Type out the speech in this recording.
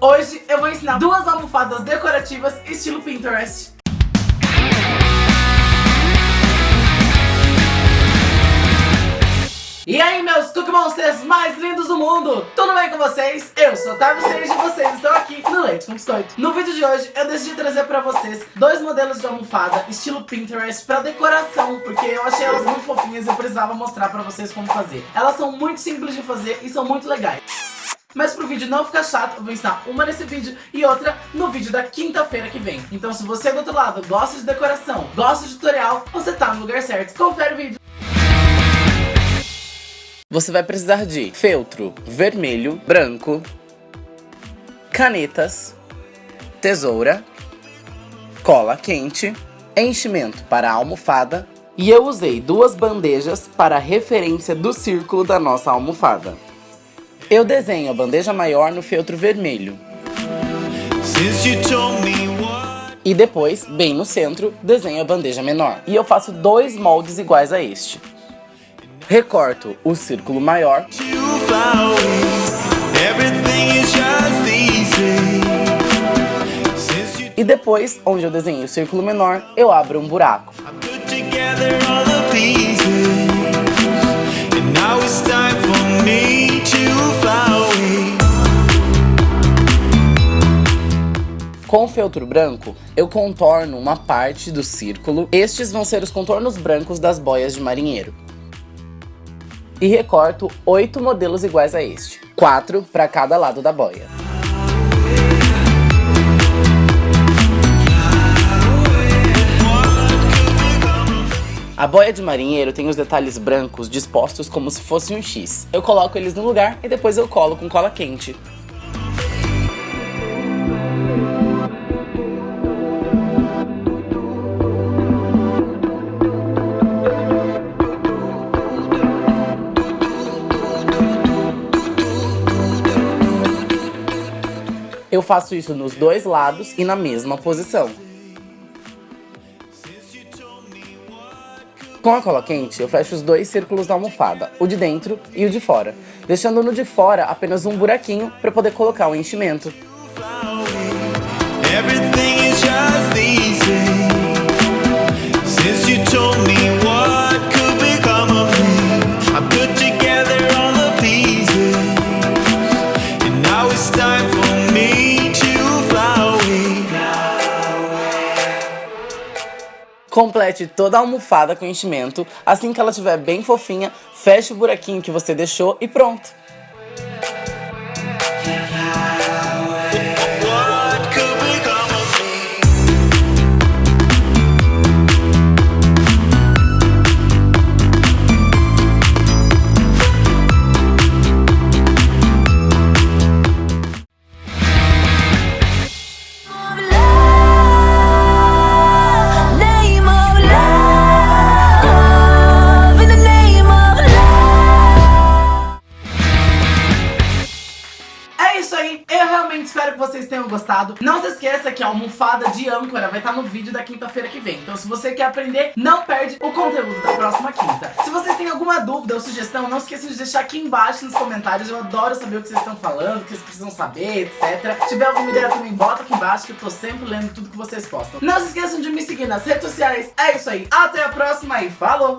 Hoje eu vou ensinar duas almofadas decorativas estilo Pinterest. Meus Cookie Monsters mais lindos do mundo! Tudo bem com vocês? Eu sou Otávio Sage e vocês estão aqui no Leite com Biscoito. No vídeo de hoje, eu decidi trazer pra vocês dois modelos de almofada estilo Pinterest pra decoração, porque eu achei elas muito fofinhas e eu precisava mostrar pra vocês como fazer. Elas são muito simples de fazer e são muito legais. Mas pro vídeo não ficar chato, eu vou ensinar uma nesse vídeo e outra no vídeo da quinta-feira que vem. Então se você do outro lado gosta de decoração, gosta de tutorial, você tá no lugar certo. Confere o vídeo. Você vai precisar de feltro vermelho, branco, canetas, tesoura, cola quente, enchimento para a almofada e eu usei duas bandejas para referência do círculo da nossa almofada. Eu desenho a bandeja maior no feltro vermelho. E depois, bem no centro, desenho a bandeja menor. E eu faço dois moldes iguais a este. Recorto o círculo maior. E depois, onde eu desenhei o círculo menor, eu abro um buraco. Com o feltro branco, eu contorno uma parte do círculo. Estes vão ser os contornos brancos das boias de marinheiro e recorto oito modelos iguais a este, quatro para cada lado da boia. A boia de marinheiro tem os detalhes brancos dispostos como se fosse um X. Eu coloco eles no lugar e depois eu colo com cola quente. Eu faço isso nos dois lados e na mesma posição. Com a cola quente, eu fecho os dois círculos da almofada, o de dentro e o de fora, deixando no de fora apenas um buraquinho para poder colocar o enchimento. Complete toda a almofada com enchimento. Assim que ela estiver bem fofinha, feche o buraquinho que você deixou e pronto. Espero que vocês tenham gostado. Não se esqueça que a almofada de âncora vai estar no vídeo da quinta-feira que vem. Então se você quer aprender, não perde o conteúdo da próxima quinta. Se vocês têm alguma dúvida ou sugestão, não esqueçam de deixar aqui embaixo nos comentários. Eu adoro saber o que vocês estão falando, o que vocês precisam saber, etc. Se tiver alguma ideia também, bota aqui embaixo que eu tô sempre lendo tudo que vocês postam. Não se esqueçam de me seguir nas redes sociais. É isso aí. Até a próxima e falou!